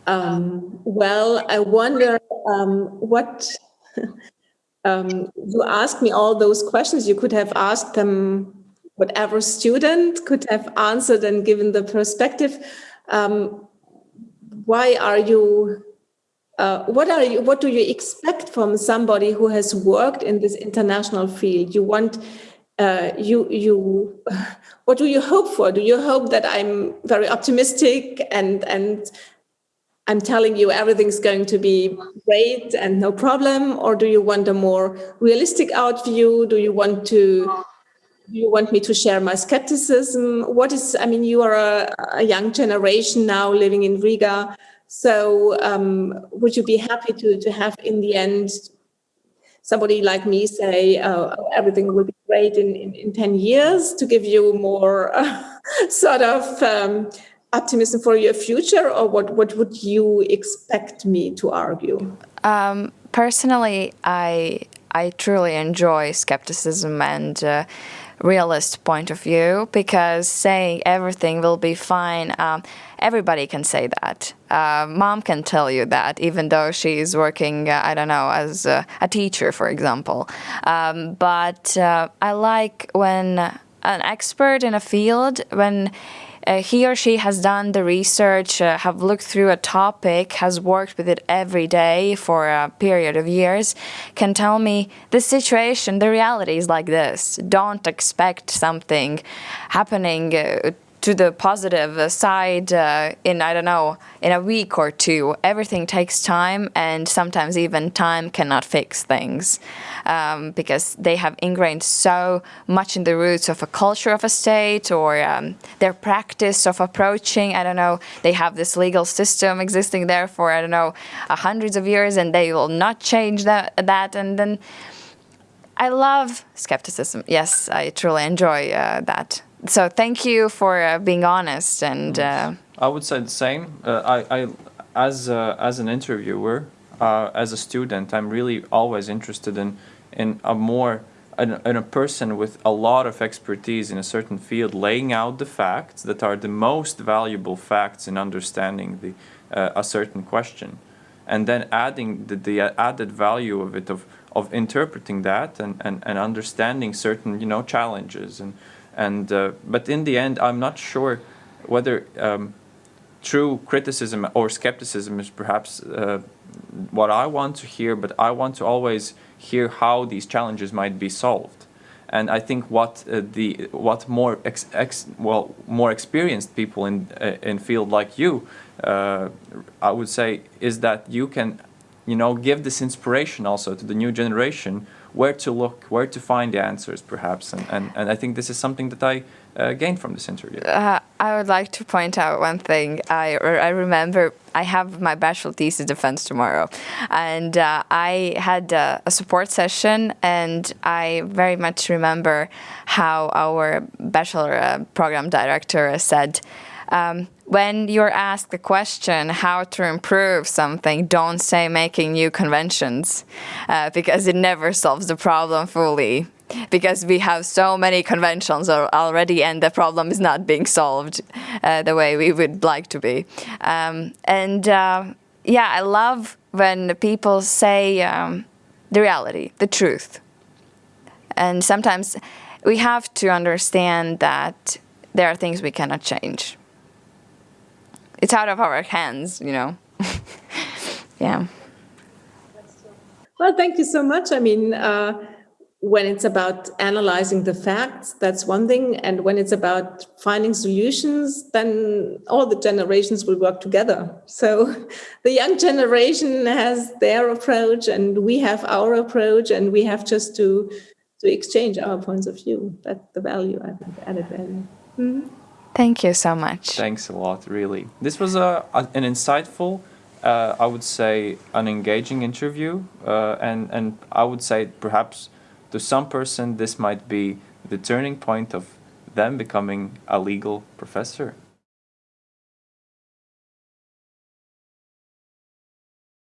Um, well, I wonder um, what um, you asked me all those questions. You could have asked them whatever student could have answered and given the perspective. Um, why are you, uh, what are you, what do you expect from somebody who has worked in this international field? You want, uh, you, you, what do you hope for? Do you hope that I'm very optimistic and, and I'm telling you everything's going to be great and no problem? Or do you want a more realistic out view? Do you want to do you want me to share my skepticism? What is, I mean, you are a, a young generation now living in Riga. So um, would you be happy to, to have in the end somebody like me say uh, everything will be great in, in, in, 10 years to give you more uh, sort of um, optimism for your future or what, what would you expect me to argue? Um, personally, I, I truly enjoy skepticism and uh, realist point of view because saying everything will be fine, um, everybody can say that. Uh, mom can tell you that, even though she's working, uh, I don't know, as a, a teacher, for example. Um, but uh, I like when an expert in a field, when he or she has done the research, uh, have looked through a topic, has worked with it every day for a period of years, can tell me the situation, the reality is like this. Don't expect something happening uh, to the positive side uh, in, I don't know, in a week or two. Everything takes time and sometimes even time cannot fix things um, because they have ingrained so much in the roots of a culture of a state or um, their practice of approaching, I don't know, they have this legal system existing there for, I don't know, uh, hundreds of years and they will not change that, that and then I love skepticism. Yes, I truly enjoy uh, that so thank you for uh, being honest and. Uh, I would say the same. Uh, I, I, as uh, as an interviewer, uh, as a student, I'm really always interested in in a more in, in a person with a lot of expertise in a certain field, laying out the facts that are the most valuable facts in understanding the uh, a certain question, and then adding the, the added value of it of of interpreting that and, and, and understanding certain you know challenges and and uh, but in the end, I'm not sure whether um, true criticism or skepticism is perhaps uh, what I want to hear. But I want to always hear how these challenges might be solved. And I think what uh, the what more ex, ex, well more experienced people in uh, in field like you, uh, I would say, is that you can, you know, give this inspiration also to the new generation where to look, where to find the answers, perhaps. And, and, and I think this is something that I uh, gained from this interview. Uh, I would like to point out one thing. I, I remember I have my bachelor thesis defense tomorrow, and uh, I had a, a, support session, and I very much remember how our bachelor uh, program director said, um, when you're asked a question how to improve something, don't say making new conventions uh, because it never solves the problem fully because we have so many conventions already and the problem is not being solved uh, the way we would like to be. Um, and uh, yeah, I love when people say um, the reality, the truth. And sometimes we have to understand that there are things we cannot change it's out of our hands, you know. yeah. Well, thank you so much. I mean, uh, when it's about analyzing the facts, that's one thing. And when it's about finding solutions, then all the generations will work together. So the young generation has their approach and we have our approach and we have just to, to exchange our points of view. That's the value, I think, added value. Mm -hmm. Thank you so much. Thanks a lot, really. This was a, an insightful, uh, I would say, an engaging interview, uh, and and I would say perhaps to some person this might be the turning point of them becoming a legal professor.